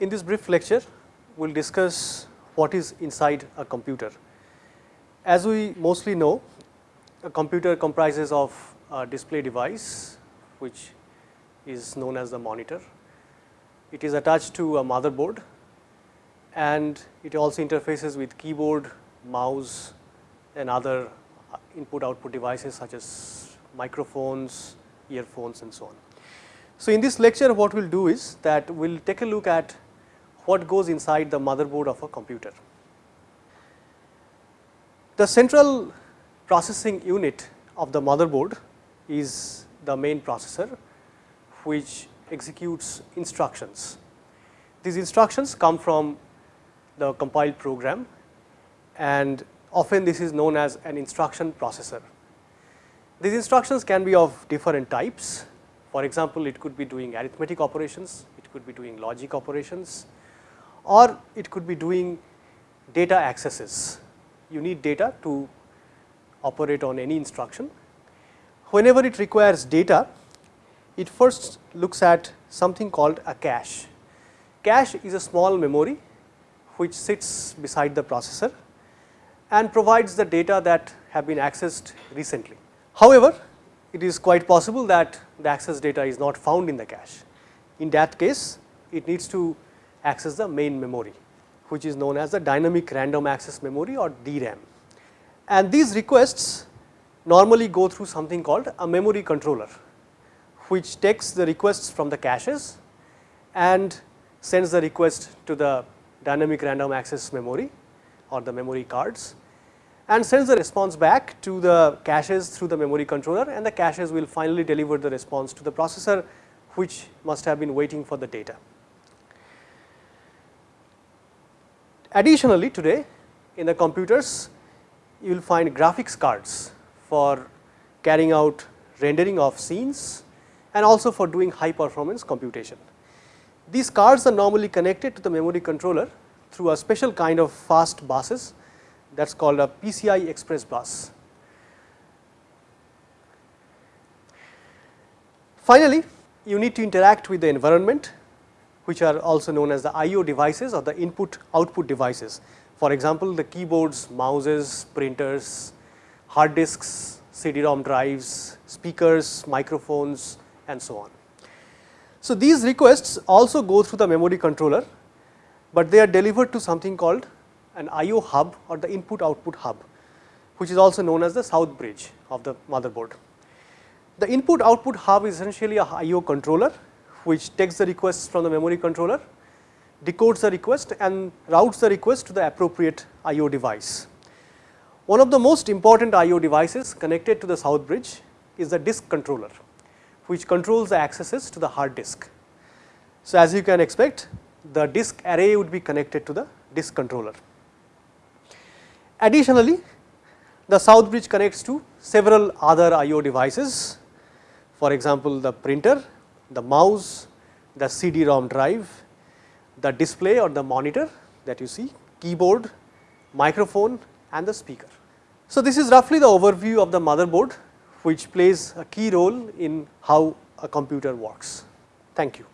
In this brief lecture, we will discuss what is inside a computer. As we mostly know, a computer comprises of a display device, which is known as the monitor. It is attached to a motherboard and it also interfaces with keyboard, mouse and other input output devices such as microphones, earphones and so on. So, in this lecture what we will do is that we will take a look at what goes inside the motherboard of a computer. The central processing unit of the motherboard is the main processor which executes instructions. These instructions come from the compiled program and often this is known as an instruction processor. These instructions can be of different types. For example, it could be doing arithmetic operations, it could be doing logic operations or it could be doing data accesses. You need data to operate on any instruction. Whenever it requires data, it first looks at something called a cache. Cache is a small memory which sits beside the processor and provides the data that have been accessed recently. However, it is quite possible that the access data is not found in the cache. In that case, it needs to access the main memory, which is known as the dynamic random access memory or DRAM. And these requests normally go through something called a memory controller, which takes the requests from the caches and sends the request to the dynamic random access memory or the memory cards and sends the response back to the caches through the memory controller and the caches will finally deliver the response to the processor which must have been waiting for the data. Additionally, today in the computers you will find graphics cards for carrying out rendering of scenes and also for doing high performance computation. These cards are normally connected to the memory controller through a special kind of fast buses that is called a PCI Express bus. Finally, you need to interact with the environment which are also known as the IO devices or the input output devices. For example, the keyboards, mouses, printers, hard disks, CD-ROM drives, speakers, microphones and so on. So, these requests also go through the memory controller, but they are delivered to something called an IO hub or the input output hub, which is also known as the south bridge of the motherboard. The input output hub is essentially a IO controller, which takes the requests from the memory controller, decodes the request and routes the request to the appropriate IO device. One of the most important IO devices connected to the south bridge is the disk controller, which controls the accesses to the hard disk. So, as you can expect, the disk array would be connected to the disk controller. Additionally, the south bridge connects to several other IO devices, for example, the printer, the mouse, the CD-ROM drive, the display or the monitor that you see, keyboard, microphone and the speaker. So, this is roughly the overview of the motherboard which plays a key role in how a computer works. Thank you.